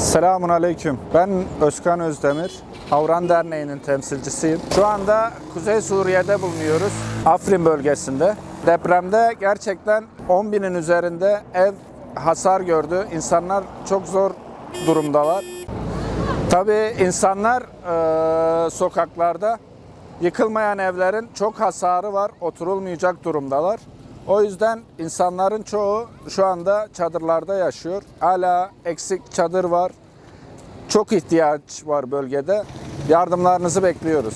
Selamun Aleyküm. Ben Özkan Özdemir. Havran Derneği'nin temsilcisiyim. Şu anda Kuzey Suriye'de bulunuyoruz. Afrin bölgesinde. Depremde gerçekten 10 binin üzerinde ev hasar gördü. İnsanlar çok zor durumdalar. Tabii insanlar eee, sokaklarda yıkılmayan evlerin çok hasarı var. Oturulmayacak durumdalar. O yüzden insanların çoğu şu anda çadırlarda yaşıyor. Hala eksik çadır var. Çok ihtiyaç var bölgede. Yardımlarınızı bekliyoruz.